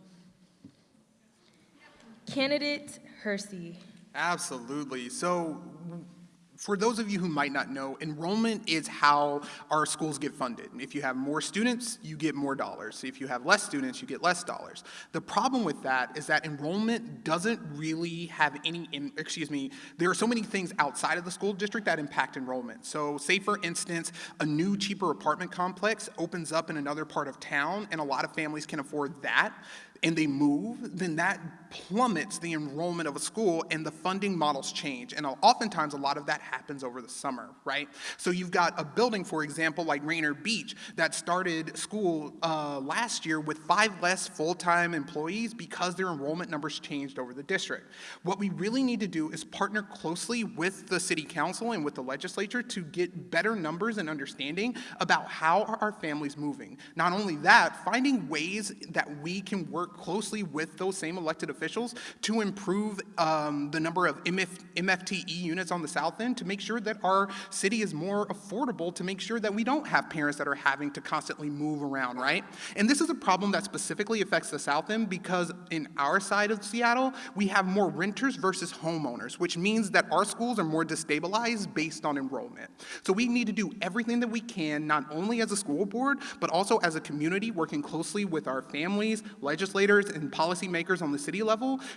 Candidate Hersey. Absolutely. So, for those of you who might not know, enrollment is how our schools get funded. If you have more students, you get more dollars. If you have less students, you get less dollars. The problem with that is that enrollment doesn't really have any, excuse me, there are so many things outside of the school district that impact enrollment. So, say for instance, a new, cheaper apartment complex opens up in another part of town, and a lot of families can afford that and they move, then that plummets the enrollment of a school and the funding models change. And oftentimes, a lot of that happens over the summer, right? So you've got a building, for example, like Rainier Beach, that started school uh, last year with five less full time employees because their enrollment numbers changed over the district. What we really need to do is partner closely with the city council and with the legislature to get better numbers and understanding about how are our families moving. Not only that, finding ways that we can work closely with those same elected officials to improve um, the number of MF, MFTE units on the south end to make sure that our city is more affordable to make sure that we don't have parents that are having to constantly move around, right? And this is a problem that specifically affects the south end because in our side of Seattle, we have more renters versus homeowners, which means that our schools are more destabilized based on enrollment. So we need to do everything that we can, not only as a school board, but also as a community, working closely with our families, legislators and policymakers on the city level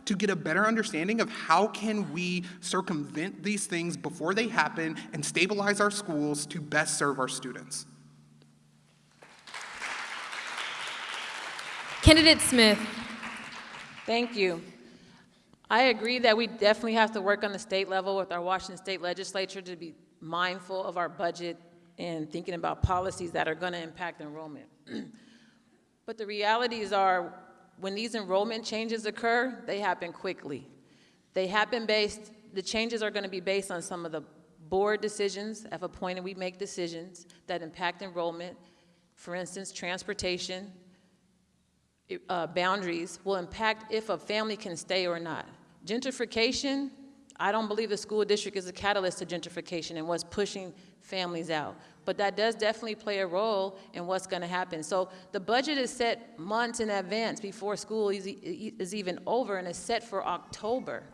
to get a better understanding of how can we circumvent these things before they happen and stabilize our schools to best serve our students. Candidate Smith. Thank you. I agree that we definitely have to work on the state level with our Washington State Legislature to be mindful of our budget and thinking about policies that are going to impact enrollment. but the realities are when these enrollment changes occur, they happen quickly. They happen based, the changes are going to be based on some of the board decisions. At a point, we make decisions that impact enrollment. For instance, transportation uh, boundaries will impact if a family can stay or not. Gentrification, I don't believe the school district is a catalyst to gentrification and what's pushing families out but that does definitely play a role in what's going to happen. So the budget is set months in advance before school is, is even over and is set for October.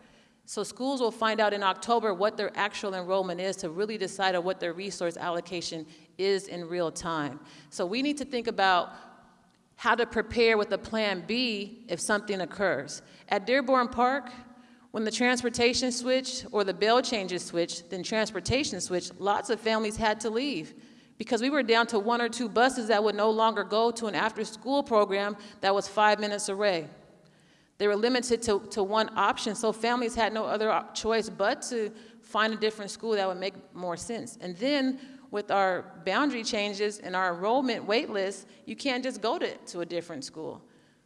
So schools will find out in October what their actual enrollment is to really decide on what their resource allocation is in real time. So we need to think about how to prepare with a plan B if something occurs. At Dearborn Park, when the transportation switched or the bell changes switched, then transportation switched, lots of families had to leave because we were down to one or two buses that would no longer go to an after school program that was five minutes away. They were limited to, to one option, so families had no other choice but to find a different school that would make more sense. And then with our boundary changes and our enrollment wait list, you can't just go to, to a different school.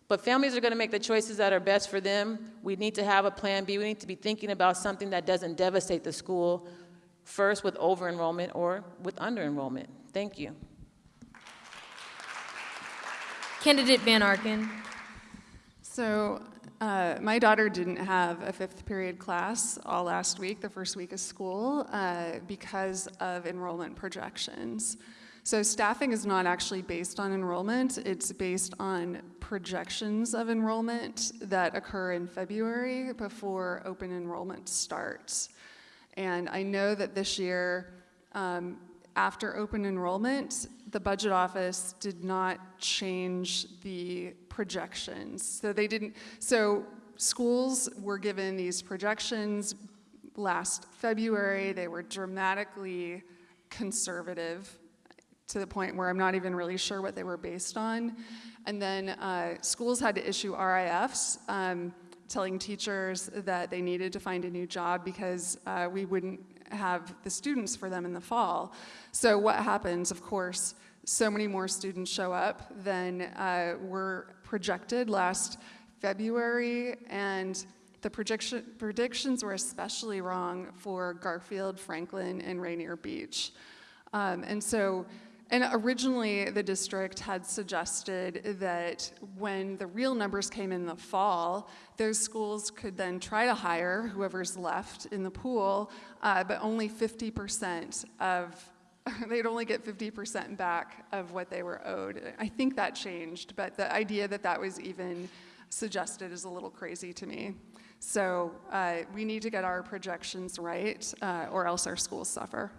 But families are going to make the choices that are best for them. We need to have a plan B. We need to be thinking about something that doesn't devastate the school, first with over enrollment or with under enrollment. Thank you. Candidate Van Arkel. So, uh, my daughter didn't have a fifth period class all last week, the first week of school, uh, because of enrollment projections. So staffing is not actually based on enrollment, it's based on projections of enrollment that occur in February before open enrollment starts. And I know that this year, um, after open enrollment, the budget office did not change the projections. So they didn't, so schools were given these projections last February. They were dramatically conservative to the point where I'm not even really sure what they were based on. And then uh, schools had to issue RIFs um, telling teachers that they needed to find a new job because uh, we wouldn't have the students for them in the fall. So what happens, of course, so many more students show up than uh, were projected last February, and the prediction, predictions were especially wrong for Garfield, Franklin, and Rainier Beach. Um, and so, and originally the district had suggested that when the real numbers came in the fall, those schools could then try to hire whoever's left in the pool, uh, but only 50% of they'd only get 50% back of what they were owed. I think that changed, but the idea that that was even suggested is a little crazy to me. So uh, we need to get our projections right, uh, or else our schools suffer.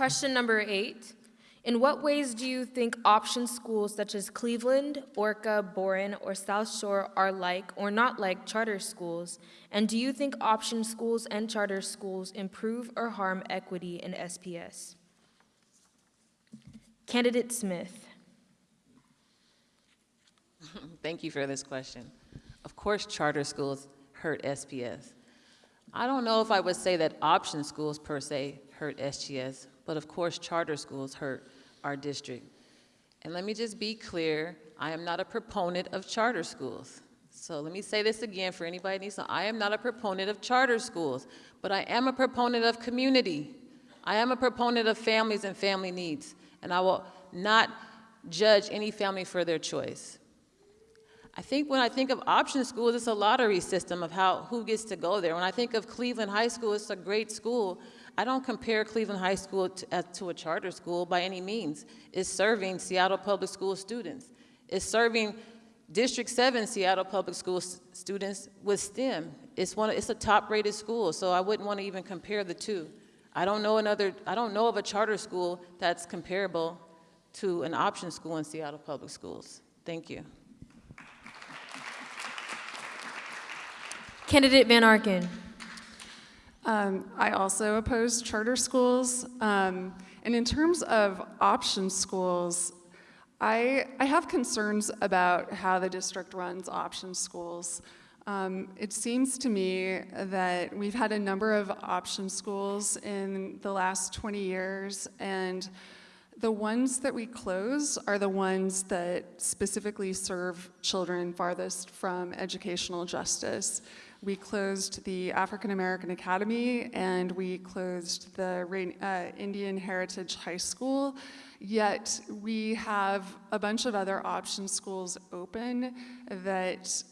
Question number eight. In what ways do you think option schools such as Cleveland, Orca, Boren, or South Shore are like or not like charter schools? And do you think option schools and charter schools improve or harm equity in SPS? Candidate Smith. Thank you for this question. Of course, charter schools hurt SPS. I don't know if I would say that option schools per se hurt SPS, but of course, charter schools hurt our district. And let me just be clear, I am not a proponent of charter schools. So let me say this again for anybody who needs to, I am not a proponent of charter schools, but I am a proponent of community. I am a proponent of families and family needs, and I will not judge any family for their choice. I think when I think of option schools, it's a lottery system of how who gets to go there. When I think of Cleveland High School, it's a great school. I don't compare Cleveland High School to, uh, to a charter school by any means. It's serving Seattle Public School students. It's serving District 7 Seattle Public School students with STEM. It's, one, it's a top-rated school, so I wouldn't want to even compare the two. I don't know another, I don't know of a charter school that's comparable to an option school in Seattle Public Schools. Thank you. Candidate Van Arkel. Um, I also oppose charter schools. Um, and in terms of option schools, I, I have concerns about how the district runs option schools. Um, it seems to me that we've had a number of option schools in the last 20 years, and the ones that we close are the ones that specifically serve children farthest from educational justice. We closed the African American Academy and we closed the uh, Indian Heritage High School, yet we have a bunch of other option schools open that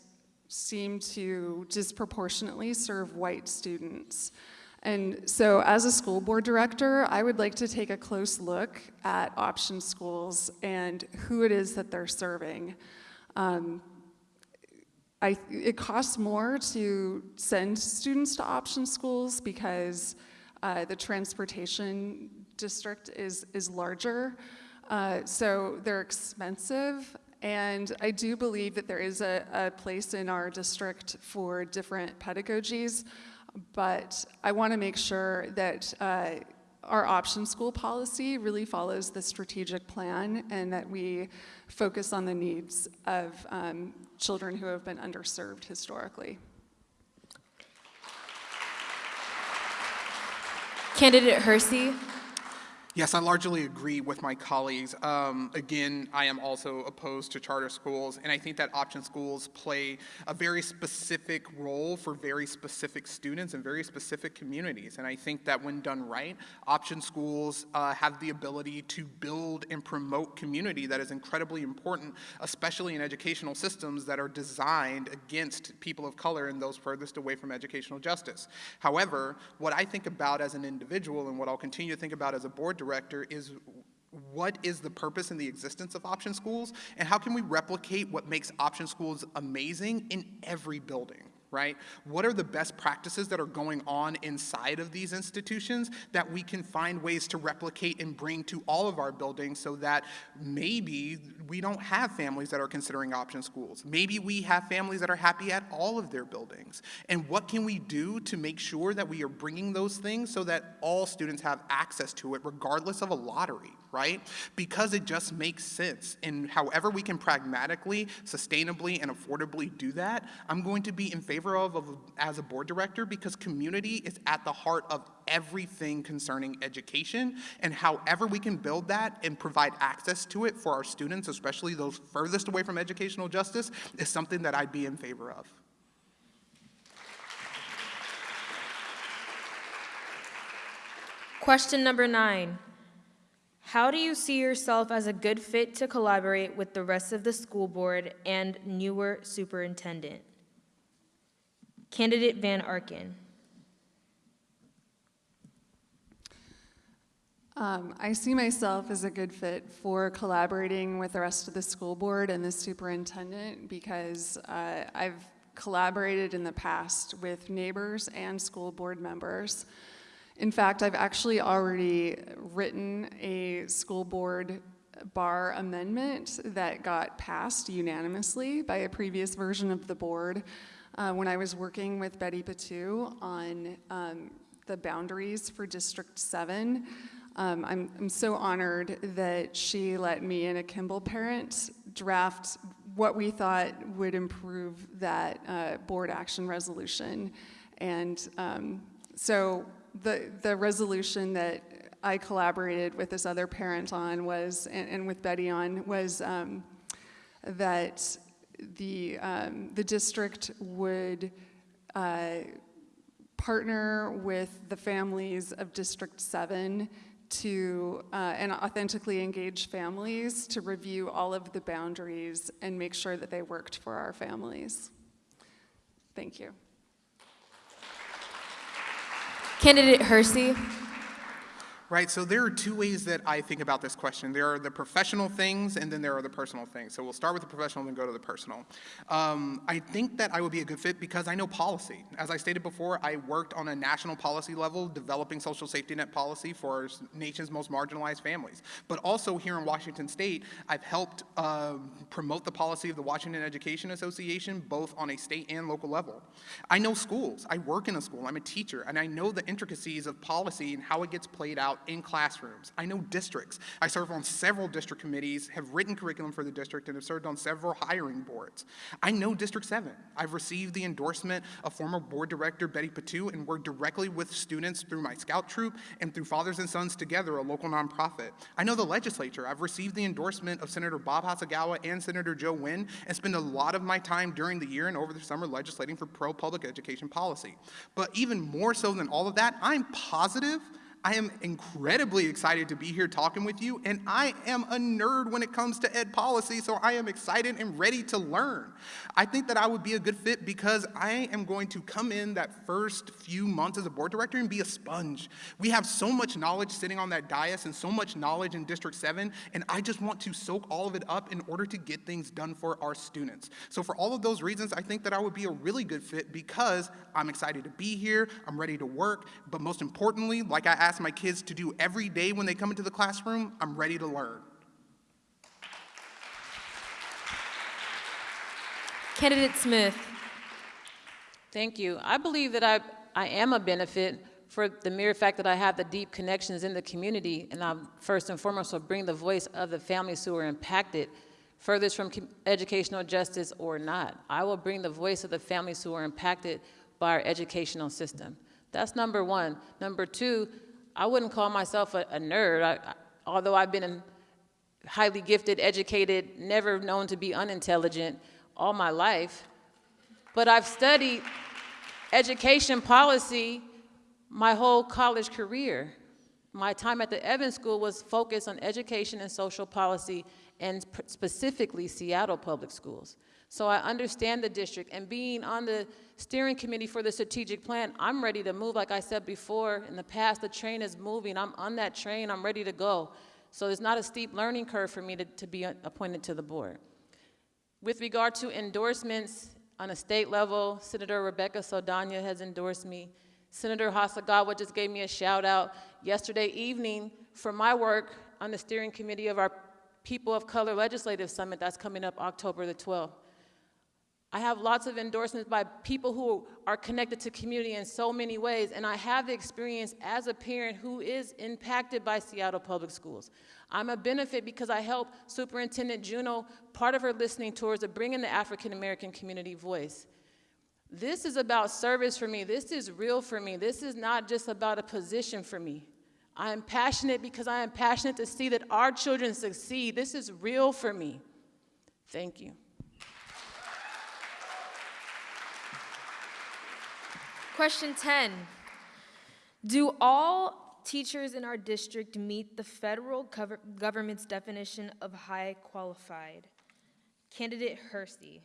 seem to disproportionately serve white students. And so as a school board director, I would like to take a close look at option schools and who it is that they're serving. Um, I, it costs more to send students to option schools because uh, the transportation district is, is larger. Uh, so they're expensive. And I do believe that there is a, a place in our district for different pedagogies, but I want to make sure that uh, our option school policy really follows the strategic plan and that we focus on the needs of um, children who have been underserved historically. Candidate Hersey. Yes, I largely agree with my colleagues. Um, again, I am also opposed to charter schools, and I think that option schools play a very specific role for very specific students and very specific communities. And I think that when done right, option schools uh, have the ability to build and promote community that is incredibly important, especially in educational systems that are designed against people of color and those furthest away from educational justice. However, what I think about as an individual and what I'll continue to think about as a board director director is what is the purpose and the existence of option schools, and how can we replicate what makes option schools amazing in every building? Right? What are the best practices that are going on inside of these institutions that we can find ways to replicate and bring to all of our buildings so that maybe we don't have families that are considering option schools. Maybe we have families that are happy at all of their buildings. And what can we do to make sure that we are bringing those things so that all students have access to it regardless of a lottery? right? Because it just makes sense. And however we can pragmatically, sustainably, and affordably do that, I'm going to be in favor of, of as a board director because community is at the heart of everything concerning education. And however we can build that and provide access to it for our students, especially those furthest away from educational justice, is something that I'd be in favor of. Question number nine. How do you see yourself as a good fit to collaborate with the rest of the school board and newer superintendent? Candidate Van Arkel. Um, I see myself as a good fit for collaborating with the rest of the school board and the superintendent because uh, I've collaborated in the past with neighbors and school board members. In fact, I've actually already written a school board bar amendment that got passed unanimously by a previous version of the board uh, when I was working with Betty Patu on um, the boundaries for District 7. Um, I'm, I'm so honored that she let me and a Kimball parent draft what we thought would improve that uh, board action resolution. And um, so the, the resolution that I collaborated with this other parent on was, and, and with Betty on, was um, that the, um, the district would uh, partner with the families of District 7 to, uh, and authentically engage families to review all of the boundaries and make sure that they worked for our families. Thank you. Candidate Hersey. Right, so there are two ways that I think about this question. There are the professional things, and then there are the personal things. So we'll start with the professional, then go to the personal. Um, I think that I would be a good fit because I know policy. As I stated before, I worked on a national policy level, developing social safety net policy for our nation's most marginalized families. But also here in Washington State, I've helped uh, promote the policy of the Washington Education Association, both on a state and local level. I know schools. I work in a school. I'm a teacher, and I know the intricacies of policy and how it gets played out in classrooms. I know districts. I serve on several district committees, have written curriculum for the district, and have served on several hiring boards. I know District 7. I've received the endorsement of former board director Betty Patu and worked directly with students through my scout troop and through Fathers and Sons Together, a local nonprofit. I know the legislature. I've received the endorsement of Senator Bob Hasegawa and Senator Joe Nguyen and spend a lot of my time during the year and over the summer legislating for pro-public education policy. But even more so than all of that, I'm positive I am incredibly excited to be here talking with you, and I am a nerd when it comes to ed policy, so I am excited and ready to learn. I think that I would be a good fit because I am going to come in that first few months as a board director and be a sponge. We have so much knowledge sitting on that dais and so much knowledge in District 7, and I just want to soak all of it up in order to get things done for our students. So for all of those reasons, I think that I would be a really good fit because I'm excited to be here, I'm ready to work, but most importantly, like I ask my kids to do every day when they come into the classroom, I'm ready to learn. Candidate Smith. Thank you. I believe that I, I am a benefit for the mere fact that I have the deep connections in the community, and I'm first and foremost will bring the voice of the families who are impacted, furthest from educational justice or not. I will bring the voice of the families who are impacted by our educational system. That's number one. Number two, I wouldn't call myself a, a nerd, I, I, although I've been highly gifted, educated, never known to be unintelligent all my life. But I've studied education policy my whole college career. My time at the Evans School was focused on education and social policy and specifically Seattle Public Schools. So I understand the district, and being on the steering committee for the strategic plan, I'm ready to move. Like I said before, in the past, the train is moving. I'm on that train, I'm ready to go. So it's not a steep learning curve for me to, to be appointed to the board. With regard to endorsements, On a state level, Senator Rebecca Saldana has endorsed me. Senator Hasegawa just gave me a shout out yesterday evening for my work on the steering committee of our People of Color Legislative Summit that's coming up October the 12th. I have lots of endorsements by people who are connected to community in so many ways, and I have the experience as a parent who is impacted by Seattle Public Schools. I'm a benefit because I help Superintendent Juneau, part of her listening tours, of bringing the African American community voice. This is about service for me. This is real for me. This is not just about a position for me. I am passionate because I am passionate to see that our children succeed. This is real for me. Thank you. Question 10. Do all teachers in our district meet the federal government's definition of high qualified? Candidate Hersey.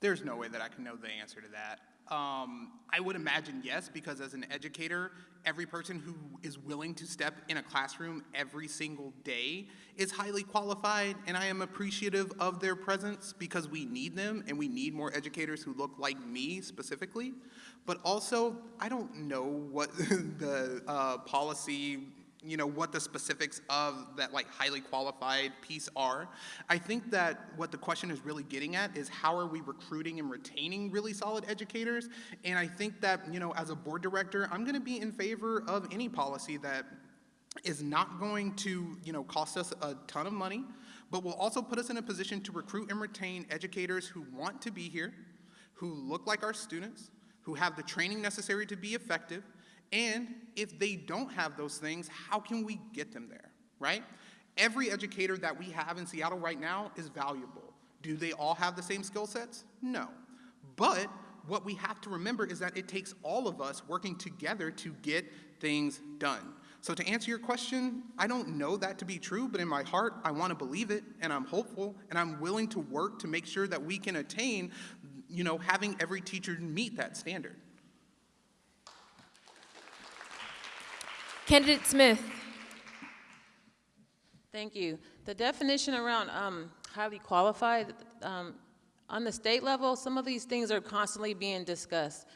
There's no way that I can know the answer to that. Um, I would imagine yes, because as an educator, every person who is willing to step in a classroom every single day is highly qualified, and I am appreciative of their presence because we need them and we need more educators who look like me specifically. But also, I don't know what the uh, policy you know what the specifics of that like highly qualified piece are. I think that what the question is really getting at is how are we recruiting and retaining really solid educators? And i think that you know as a board director i'm going to be in favor of any policy that is not going to you know cost us a ton of money but will also put us in a position to recruit and retain educators who want to be here who look like our students who have the training necessary to be effective and if they don't have those things, how can we get them there, right? Every educator that we have in Seattle right now is valuable. Do they all have the same skill sets? No. But what we have to remember is that it takes all of us working together to get things done. So to answer your question, I don't know that to be true, but in my heart, I want to believe it, and I'm hopeful, and I'm willing to work to make sure that we can attain, you know, having every teacher meet that standard. Candidate Smith. Thank you. The definition around um, highly qualified, um, on the state level, some of these things are constantly being discussed.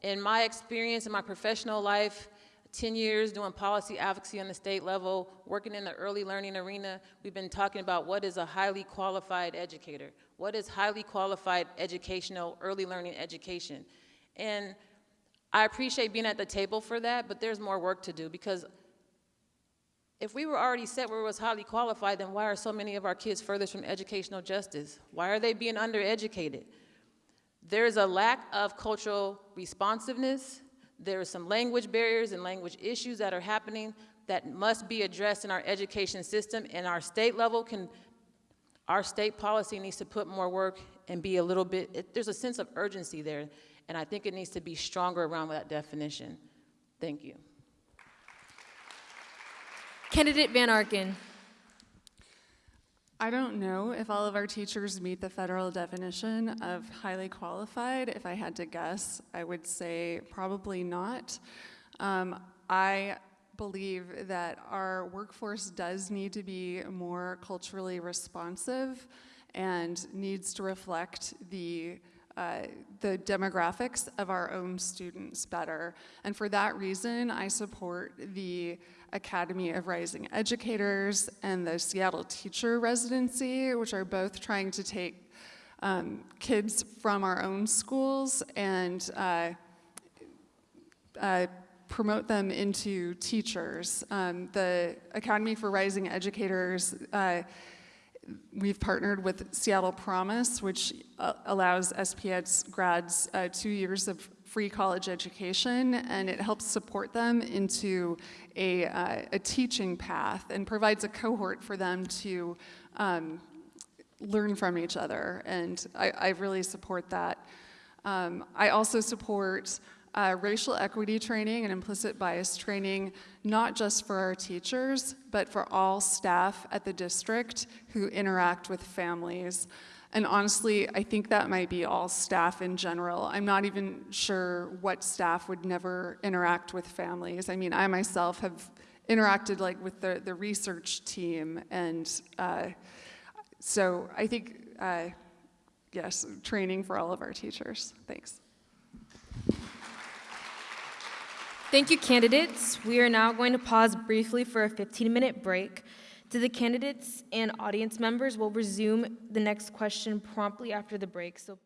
In my experience in my professional life, 10 years doing policy advocacy on the state level, working in the early learning arena, we've been talking about what is a highly qualified educator? What is highly qualified educational early learning education? And I appreciate being at the table for that, but there's more work to do because if we were already set where it was highly qualified, then why are so many of our kids furthest from educational justice? Why are they being undereducated? There's a lack of cultural responsiveness. There are some language barriers and language issues that are happening that must be addressed in our education system. And our state level can, our state policy needs to put more work and be a little bit, it, there's a sense of urgency there. And I think it needs to be stronger around that definition. Thank you. Candidate Van Arkel. I don't know if all of our teachers meet the federal definition of highly qualified. If I had to guess, I would say probably not. Um, I believe that our workforce does need to be more culturally responsive and needs to reflect the uh, the demographics of our own students better. And for that reason, I support the Academy of Rising Educators and the Seattle Teacher Residency, which are both trying to take um, kids from our own schools and uh, uh, promote them into teachers. Um, the Academy for Rising Educators uh, we've partnered with Seattle Promise, which uh, allows SPS's grads uh, two years of free college education, and it helps support them into a, uh, a teaching path and provides a cohort for them to um, learn from each other. And I, I really support that. Um, I also support uh, racial equity training and implicit bias training, not just for our teachers, but for all staff at the district who interact with families. And honestly, I think that might be all staff in general. I'm not even sure what staff would never interact with families. I mean, I myself have interacted like with the, the research team, and uh, so I think uh, yes, training for all of our teachers. Thanks. Thank you, candidates. We are now going to pause briefly for a 15-minute break. To the candidates and audience members, we'll resume the next question promptly after the break, so.